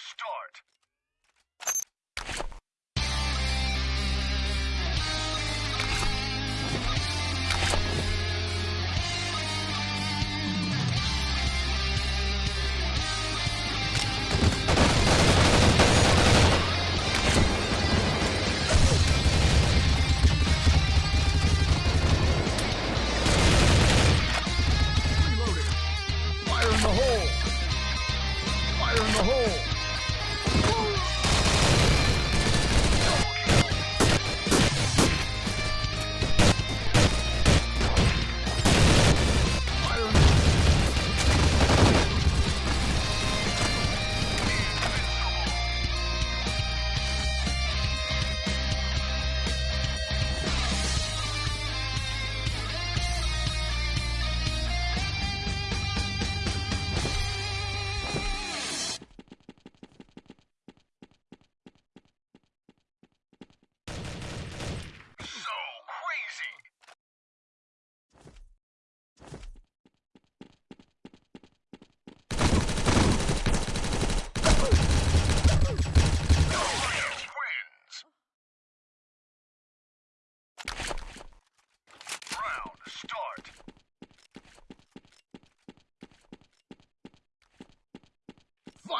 Start!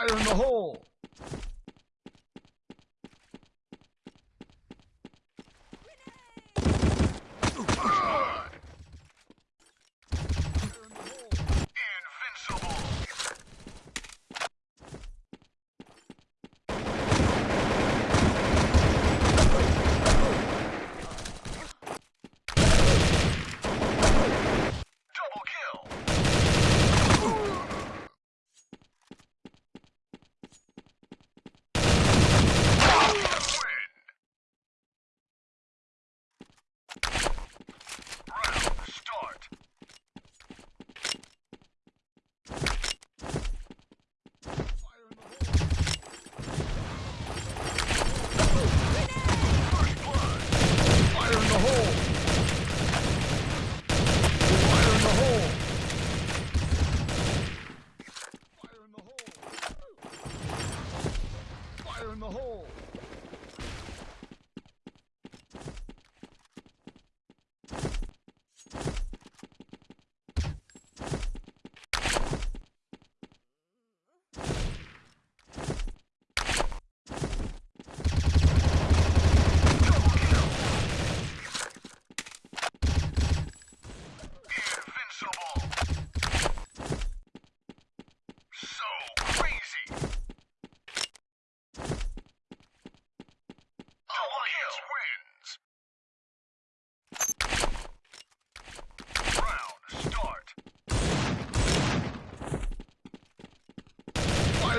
fire in the hole!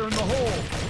fire in the hole!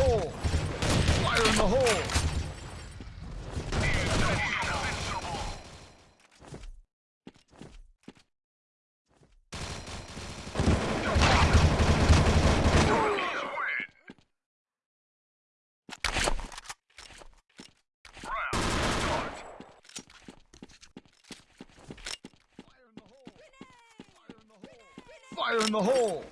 hole! Fire in the hole! fire in the hole!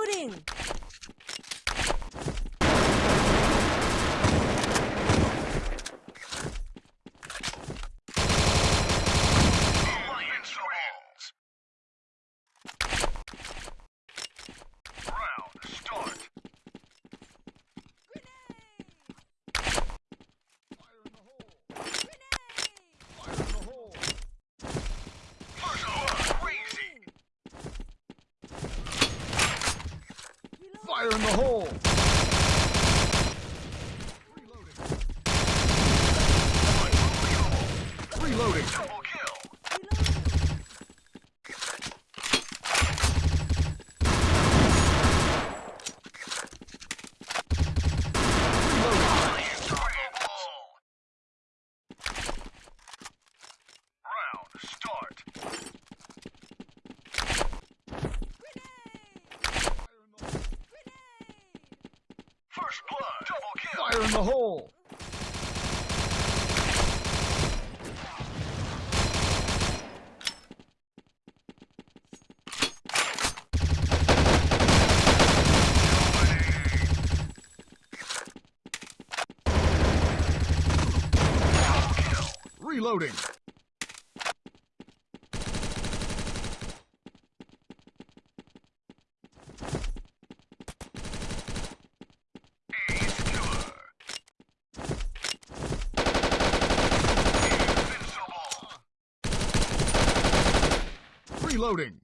Reloading! start. First blood, double kill. Fire in the hole. Reloading. Reloading.